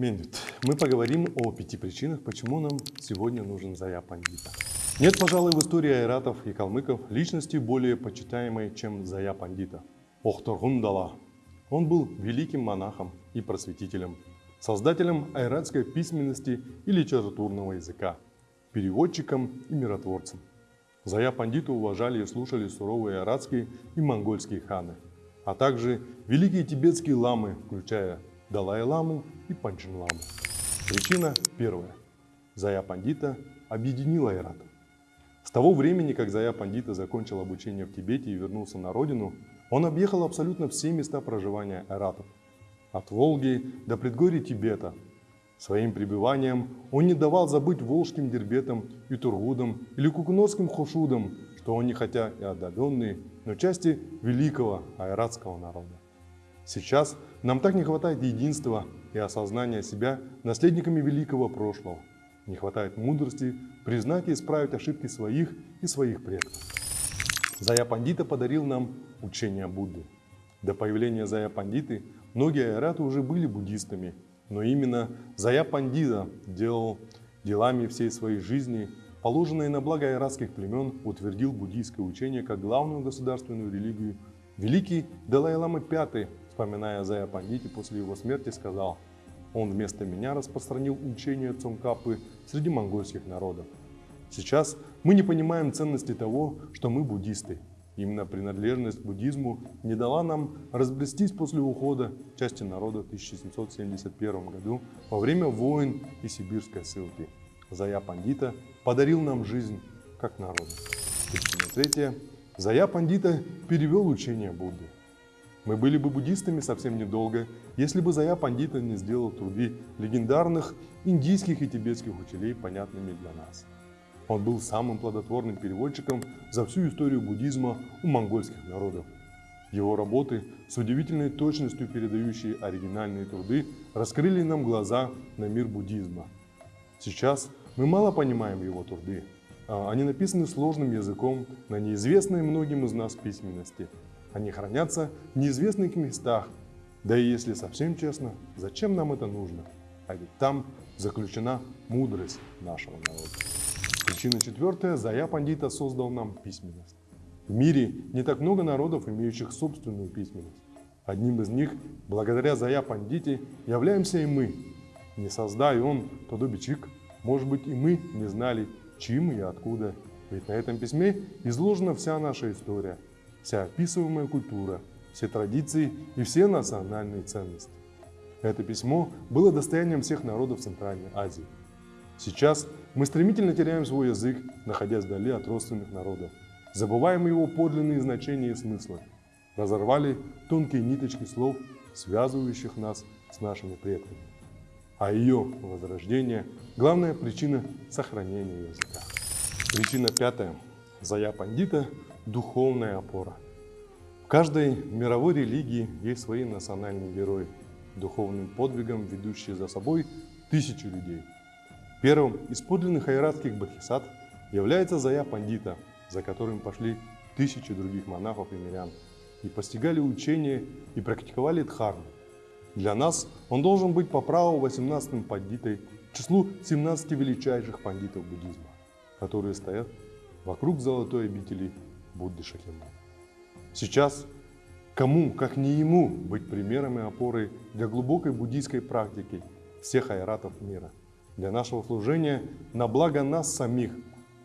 Мендит, мы поговорим о пяти причинах, почему нам сегодня нужен Зая Пандита. Нет, пожалуй, в истории айратов и калмыков личности более почитаемой, чем Зая Пандита. Охторгундала. Он был великим монахом и просветителем, создателем айратской письменности и литературного языка, переводчиком и миротворцем. Зая Пандиту уважали и слушали суровые айратские и монгольские ханы, а также великие тибетские ламы, включая Далай-ламу и Панчин-ламу. Причина первая. Зая Пандита объединила Айрат. С того времени, как Зая Пандита закончил обучение в Тибете и вернулся на родину, он объехал абсолютно все места проживания айратов. От Волги до предгорий Тибета. Своим пребыванием он не давал забыть волжским дербетам и тургудам или кукунорским хошудам, что они хотя и отдаленные, но части великого айратского народа. Сейчас нам так не хватает единства и осознания себя наследниками великого прошлого. Не хватает мудрости признать и исправить ошибки своих и своих предков. Зая Пандита подарил нам учение Будды. До появления Зая Пандиты многие айраты уже были буддистами, но именно Зая Пандита делал делами всей своей жизни, положенные на благо айратских племен, утвердил буддийское учение как главную государственную религию. Великий Далай-Лама V вспоминая Зая Пандити после его смерти, сказал, «Он вместо меня распространил учение Цонкапы среди монгольских народов. Сейчас мы не понимаем ценности того, что мы буддисты. Именно принадлежность к буддизму не дала нам разбрестись после ухода части народа в 1771 году во время войн и сибирской ссылки. Зая Пандита подарил нам жизнь как народ. Причина третья. Зая Пандита перевел учение Будды. Мы были бы буддистами совсем недолго, если бы Зая Пандита не сделал труды легендарных индийских и тибетских учителей понятными для нас. Он был самым плодотворным переводчиком за всю историю буддизма у монгольских народов. Его работы, с удивительной точностью передающие оригинальные труды, раскрыли нам глаза на мир буддизма. Сейчас мы мало понимаем его труды. А они написаны сложным языком на неизвестной многим из нас письменности – они хранятся в неизвестных местах. Да и если совсем честно, зачем нам это нужно? А ведь там заключена мудрость нашего народа. Причина четвертая. Зая Пандита создал нам письменность. В мире не так много народов, имеющих собственную письменность. Одним из них, благодаря Зая Пандите, являемся и мы. Не создай он Тодобичик, может быть и мы не знали, чьим и откуда. Ведь на этом письме изложена вся наша история – вся описываемая культура, все традиции и все национальные ценности. Это письмо было достоянием всех народов Центральной Азии. Сейчас мы стремительно теряем свой язык, находясь вдали от родственных народов. Забываем его подлинные значения и смыслы. Разорвали тонкие ниточки слов, связывающих нас с нашими предками. А ее возрождение – главная причина сохранения языка. Причина пятая. Зая Пандита духовная опора. В каждой мировой религии есть свои национальные герои, духовным подвигом ведущие за собой тысячи людей. Первым из подлинных айратских бодхисаттв является Зая Пандита, за которым пошли тысячи других монахов и мирян, и постигали учение и практиковали дхарму. Для нас он должен быть по праву 18-м пандитой к числу 17 величайших пандитов буддизма, которые стоят вокруг золотой обители Будды Шакьямуни. Сейчас кому, как не ему, быть примером и опорой для глубокой буддийской практики всех айратов мира, для нашего служения на благо нас самих,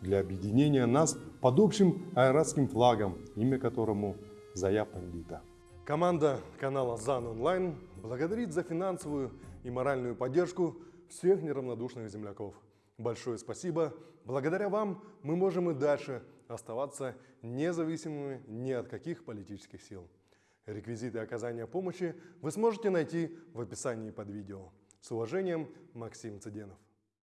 для объединения нас под общим айратским флагом, имя которому Зая Пандита. Команда канала ЗАН Онлайн благодарит за финансовую и моральную поддержку всех неравнодушных земляков. Большое спасибо. Благодаря вам мы можем и дальше оставаться независимыми ни от каких политических сил. Реквизиты оказания помощи вы сможете найти в описании под видео. С уважением, Максим Цыденов.